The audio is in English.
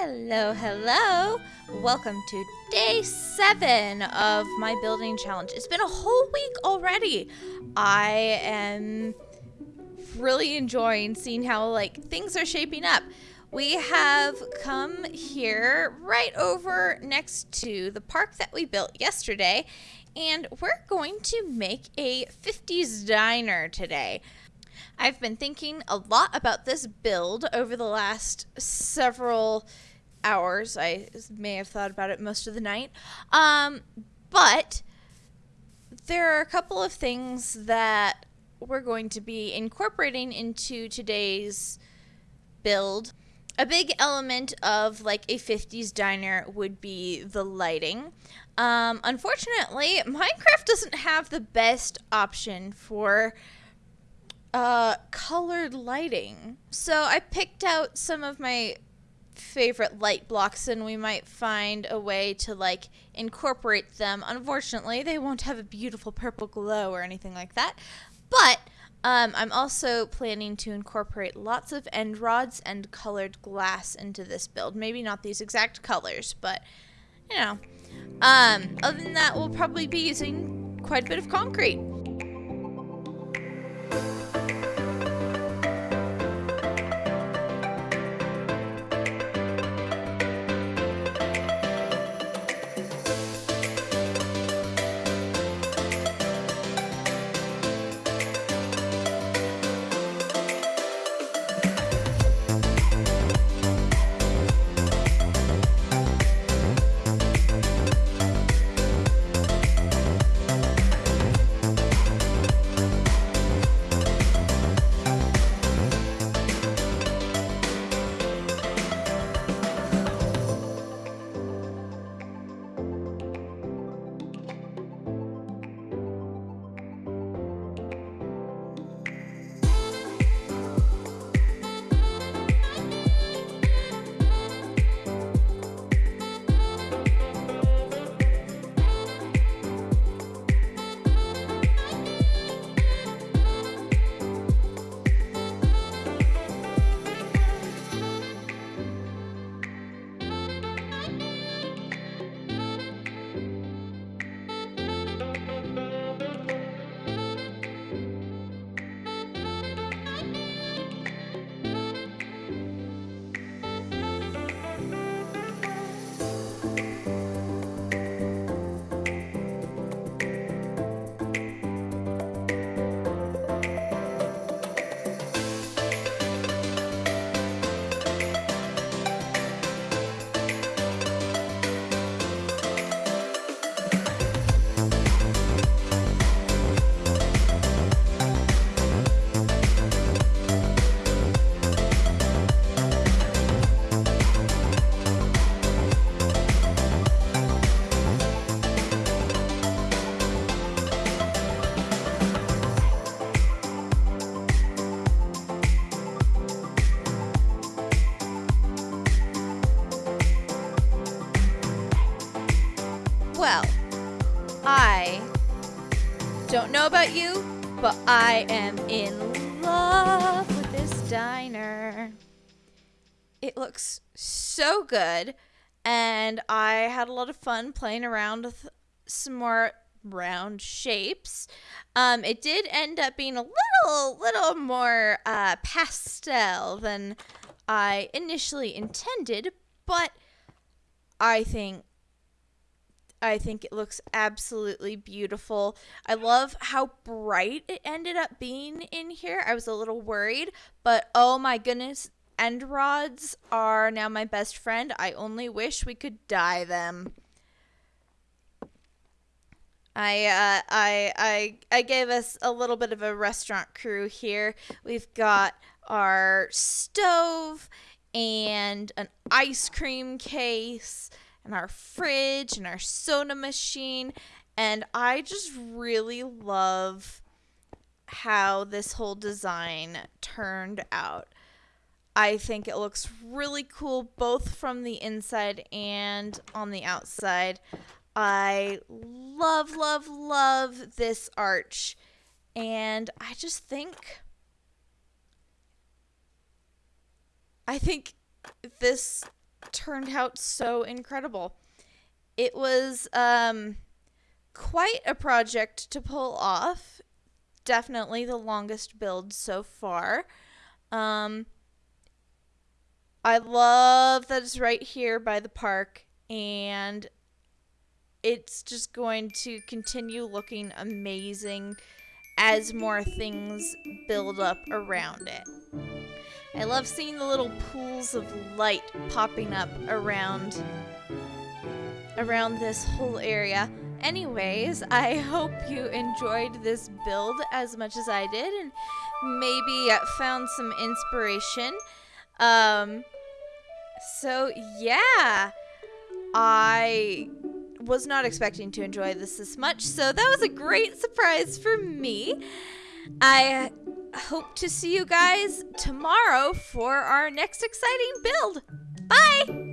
Hello, hello. Welcome to day seven of my building challenge. It's been a whole week already. I am really enjoying seeing how like things are shaping up. We have come here right over next to the park that we built yesterday, and we're going to make a 50s diner today. I've been thinking a lot about this build over the last several hours. I may have thought about it most of the night. Um, but there are a couple of things that we're going to be incorporating into today's build. A big element of like a 50s diner would be the lighting. Um, unfortunately, Minecraft doesn't have the best option for uh, colored lighting. So I picked out some of my favorite light blocks and we might find a way to like incorporate them. Unfortunately, they won't have a beautiful purple glow or anything like that. But um, I'm also planning to incorporate lots of end rods and colored glass into this build. Maybe not these exact colors, but you know. Um, other than that, we'll probably be using quite a bit of concrete. Well, I don't know about you, but I am in love with this diner. It looks so good, and I had a lot of fun playing around with some more round shapes. Um, it did end up being a little, little more uh, pastel than I initially intended, but I think I think it looks absolutely beautiful. I love how bright it ended up being in here. I was a little worried, but oh my goodness, end rods are now my best friend. I only wish we could dye them. I uh, I I I gave us a little bit of a restaurant crew here. We've got our stove and an ice cream case and our fridge and our soda machine. And I just really love how this whole design turned out. I think it looks really cool both from the inside and on the outside. I love, love, love this arch. And I just think. I think this turned out so incredible. It was um, quite a project to pull off. Definitely the longest build so far. Um, I love that it's right here by the park, and it's just going to continue looking amazing as more things build up around it. I love seeing the little pools of light popping up around around this whole area. Anyways, I hope you enjoyed this build as much as I did and maybe found some inspiration. Um so yeah, I was not expecting to enjoy this this much, so that was a great surprise for me. I hope to see you guys tomorrow for our next exciting build. Bye!